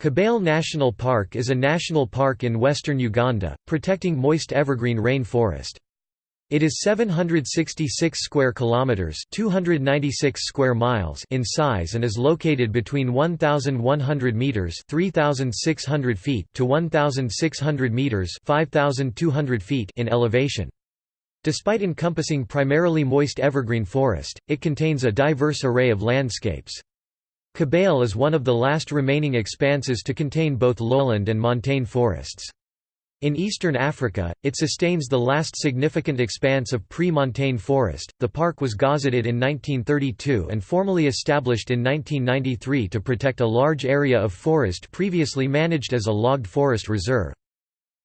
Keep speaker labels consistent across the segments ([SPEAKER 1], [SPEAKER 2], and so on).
[SPEAKER 1] Kibale National Park is a national park in western Uganda, protecting moist evergreen rainforest. It is 766 square kilometers, 296 square miles in size and is located between 1100 meters, 3600 feet to 1600 meters, 5200 feet in elevation. Despite encompassing primarily moist evergreen forest, it contains a diverse array of landscapes. Kibale is one of the last remaining expanses to contain both lowland and montane forests. In eastern Africa, it sustains the last significant expanse of pre-montane forest. The park was gazetted in 1932 and formally established in 1993 to protect a large area of forest previously managed as a logged forest reserve.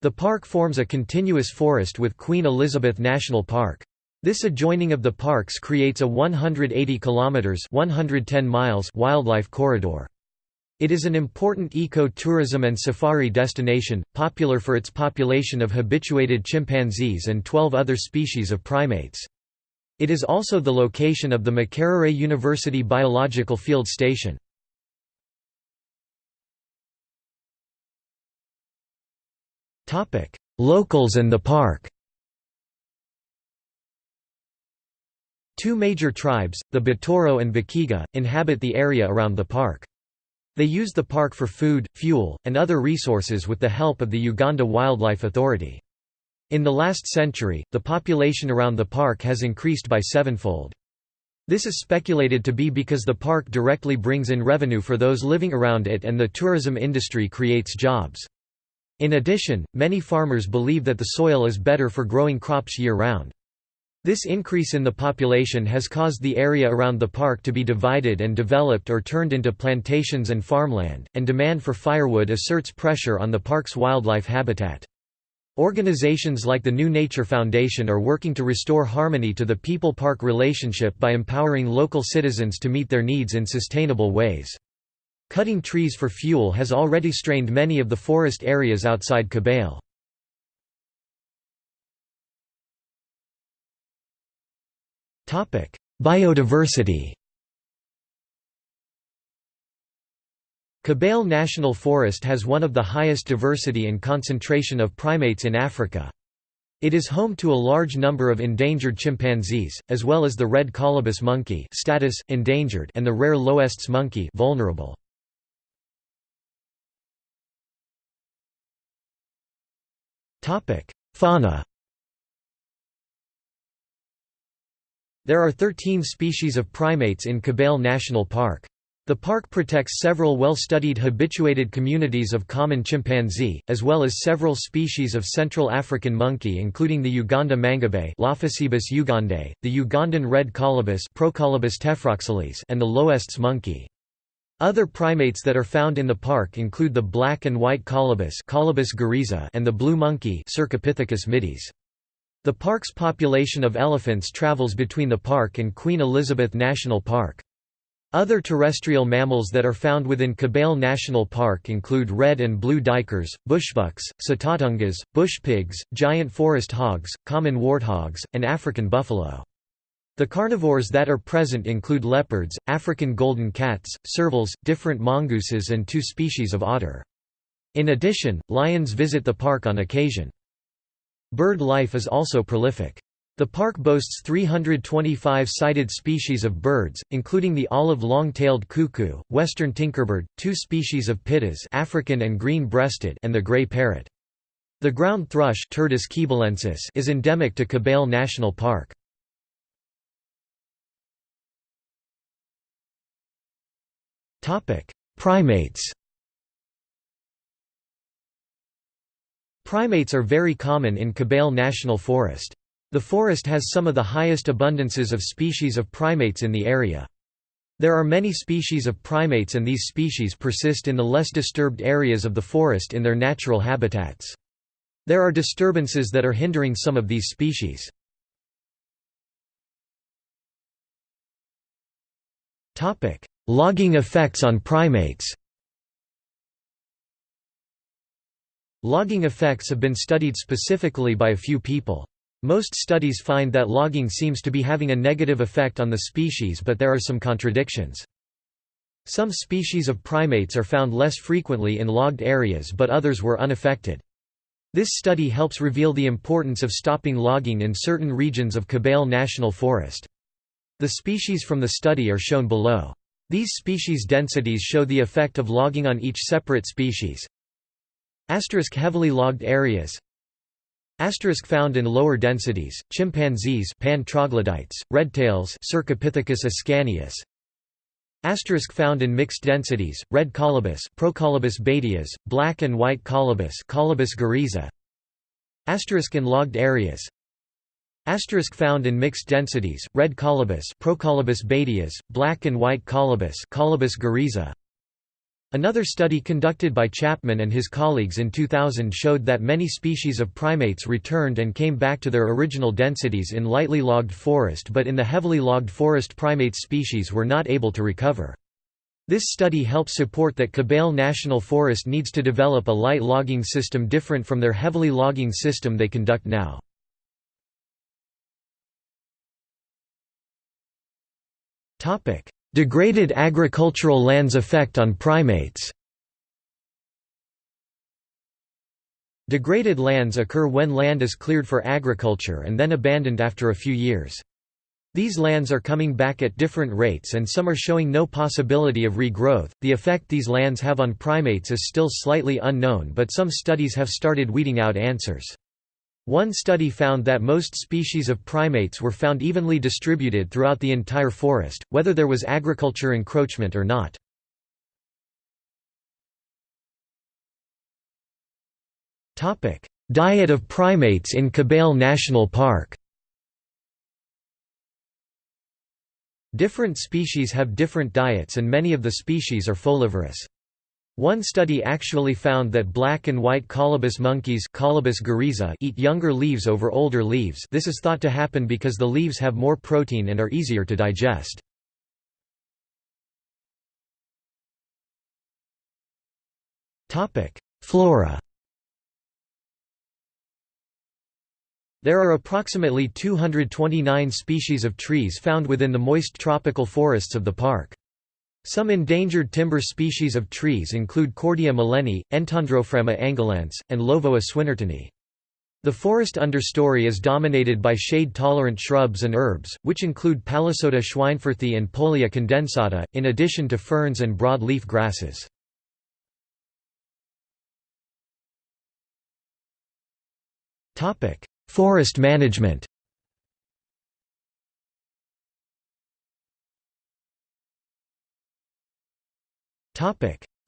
[SPEAKER 1] The park forms a continuous forest with Queen Elizabeth National Park. This adjoining of the parks creates a 180 kilometers 110 miles wildlife corridor. It is an important eco-tourism and safari destination, popular for its population of habituated chimpanzees and 12 other species of primates. It is also the location of the Makerere University Biological Field Station. Locals and the park Two major tribes, the Batoro and Bakiga, inhabit the area around the park. They use the park for food, fuel, and other resources with the help of the Uganda Wildlife Authority. In the last century, the population around the park has increased by sevenfold. This is speculated to be because the park directly brings in revenue for those living around it and the tourism industry creates jobs. In addition, many farmers believe that the soil is better for growing crops year-round. This increase in the population has caused the area around the park to be divided and developed or turned into plantations and farmland, and demand for firewood asserts pressure on the park's wildlife habitat. Organizations like the New Nature Foundation are working to restore harmony to the people-park relationship by empowering local citizens to meet their needs in sustainable ways. Cutting trees for fuel has already strained many of the forest areas outside Kibale. Biodiversity Kibale National Forest has one of the highest diversity and concentration of primates in Africa. It is home to a large number of endangered chimpanzees, as well as the red colobus monkey status, endangered and the rare L'Hoest's monkey vulnerable. Fauna There are 13 species of primates in Kibale National Park. The park protects several well-studied habituated communities of common chimpanzee, as well as several species of Central African monkey including the Uganda mangabey Lophocebus ugandae, the Ugandan red colobus Procolobus tephrosceles and the L'Hoest's monkey. Other primates that are found in the park include the black and white colobus Colobus and the blue monkey Cercopithecus mitis. The park's population of elephants travels between the park and Queen Elizabeth National Park. Other terrestrial mammals that are found within Kibale National Park include red and blue duikers, bushbucks, sitatungas, bush pigs, giant forest hogs, common warthogs, and African buffalo. The carnivores that are present include leopards, African golden cats, servals, different mongooses and two species of otter. In addition, lions visit the park on occasion. Bird life is also prolific. The park boasts 325 sighted species of birds, including the olive long-tailed cuckoo, western tinkerbird, two species of pittas African and green-breasted and the gray parrot. The ground thrush Turdus is endemic to Kibale National Park. Primates Primates are very common in Kibale National Forest. The forest has some of the highest abundances of species of primates in the area. There are many species of primates and these species persist in the less disturbed areas of the forest in their natural habitats. There are disturbances that are hindering some of these species. Logging effects on primates Logging effects have been studied specifically by a few people. Most studies find that logging seems to be having a negative effect on the species but there are some contradictions. Some species of primates are found less frequently in logged areas but others were unaffected. This study helps reveal the importance of stopping logging in certain regions of Kibale National Forest. The species from the study are shown below. These species densities show the effect of logging on each separate species. Asterisk heavily logged areas. Asterisk found in lower densities, chimpanzees pan troglodytes, redtails Cercopithecus ascanius. Asterisk found in mixed densities, red colobus Procolobus badius, black and white colobus Colobus guereza Asterisk in logged areas. Asterisk found in mixed densities, red colobus Procolobus badius, black and white colobus Colobus guereza. Another study conducted by Chapman and his colleagues in 2000 showed that many species of primates returned and came back to their original densities in lightly logged forest but in the heavily logged forest primate species were not able to recover. This study helps support that Kibale National Forest needs to develop a light logging system different from their heavily logging system they conduct now. Degraded agricultural lands effect on primates Degraded lands occur when land is cleared for agriculture and then abandoned after a few years. These lands are coming back at different rates and some are showing no possibility of regrowth. The effect these lands have on primates is still slightly unknown, but some studies have started weeding out answers. One study found that most species of primates were found evenly distributed throughout the entire forest, whether there was agriculture encroachment or not. Diet of primates in Kibale National Park Different species have different diets and many of the species are folivorous. One study actually found that black and white colobus monkeys colobus eat younger leaves over older leaves this is thought to happen because the leaves have more protein and are easier to digest. Flora There are approximately 229 species of trees found within the moist tropical forests of the park. Some endangered timber species of trees include Cordia millenii, Entandrophragma angolense, and Lovoa swynnertonii. The forest understory is dominated by shade-tolerant shrubs and herbs, which include Palisota schweinfurthii and Pollia condensata, in addition to ferns and broad-leaf grasses. Forest management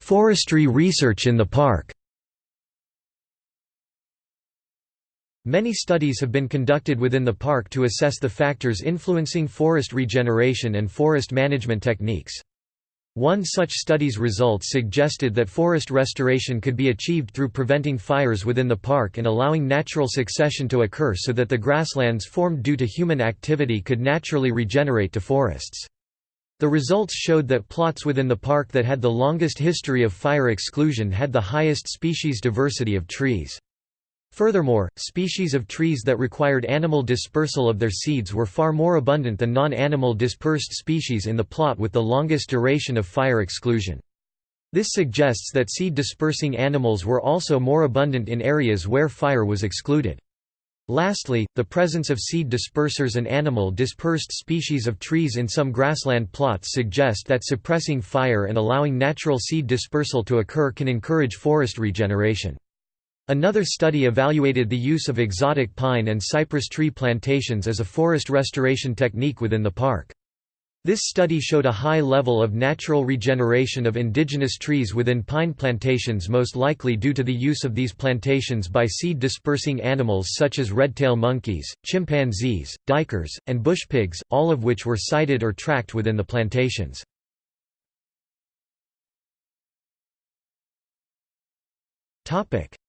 [SPEAKER 1] Forestry research in the park Many studies have been conducted within the park to assess the factors influencing forest regeneration and forest management techniques. One such study's results suggested that forest restoration could be achieved through preventing fires within the park and allowing natural succession to occur so that the grasslands formed due to human activity could naturally regenerate to forests. The results showed that plots within the park that had the longest history of fire exclusion had the highest species diversity of trees. Furthermore, species of trees that required animal dispersal of their seeds were far more abundant than non-animal dispersed species in the plot with the longest duration of fire exclusion. This suggests that seed-dispersing animals were also more abundant in areas where fire was excluded. Lastly, the presence of seed dispersers and animal dispersed species of trees in some grassland plots suggest that suppressing fire and allowing natural seed dispersal to occur can encourage forest regeneration. Another study evaluated the use of exotic pine and cypress tree plantations as a forest restoration technique within the park. This study showed a high level of natural regeneration of indigenous trees within pine plantations most likely due to the use of these plantations by seed-dispersing animals such as red-tail monkeys, chimpanzees, duikers, and bush pigs, all of which were sighted or tracked within the plantations.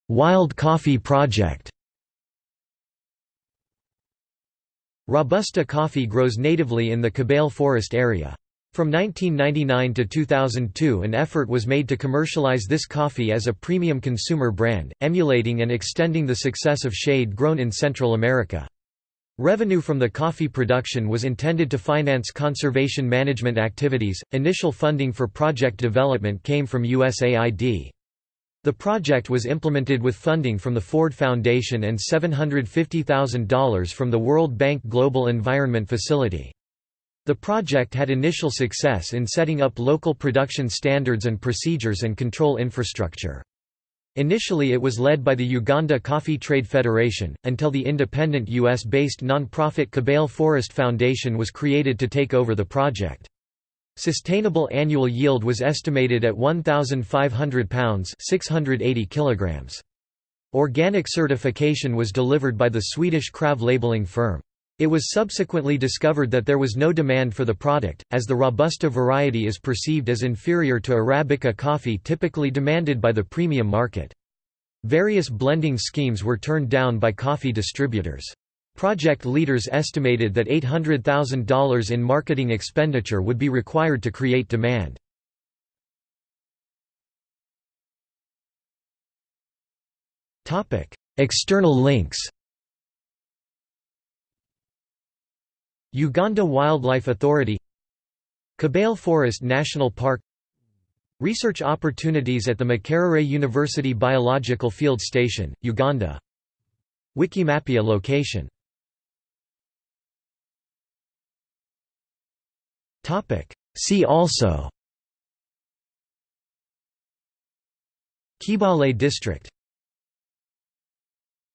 [SPEAKER 1] Wild Coffee Project Robusta coffee grows natively in the Kibale Forest area. From 1999 to 2002 an effort was made to commercialize this coffee as a premium consumer brand, emulating and extending the success of shade grown in Central America. Revenue from the coffee production was intended to finance conservation management activities. Initial funding for project development came from USAID. The project was implemented with funding from the Ford Foundation and $750,000 from the World Bank Global Environment Facility. The project had initial success in setting up local production standards and procedures and control infrastructure. Initially it was led by the Uganda Coffee Trade Federation, until the independent U.S.-based nonprofit Kibale Forest Foundation was created to take over the project. Sustainable annual yield was estimated at 1,500 pounds 680 kilograms. Organic certification was delivered by the Swedish Krav labeling firm. It was subsequently discovered that there was no demand for the product, as the Robusta variety is perceived as inferior to Arabica coffee typically demanded by the premium market. Various blending schemes were turned down by coffee distributors. Project leaders estimated that $800,000 in marketing expenditure would be required to create demand. External links. Uganda Wildlife Authority Kibale Forest National Park Research opportunities at the Makerere University Biological Field Station, Uganda. Wikimapia location See also. Kibale District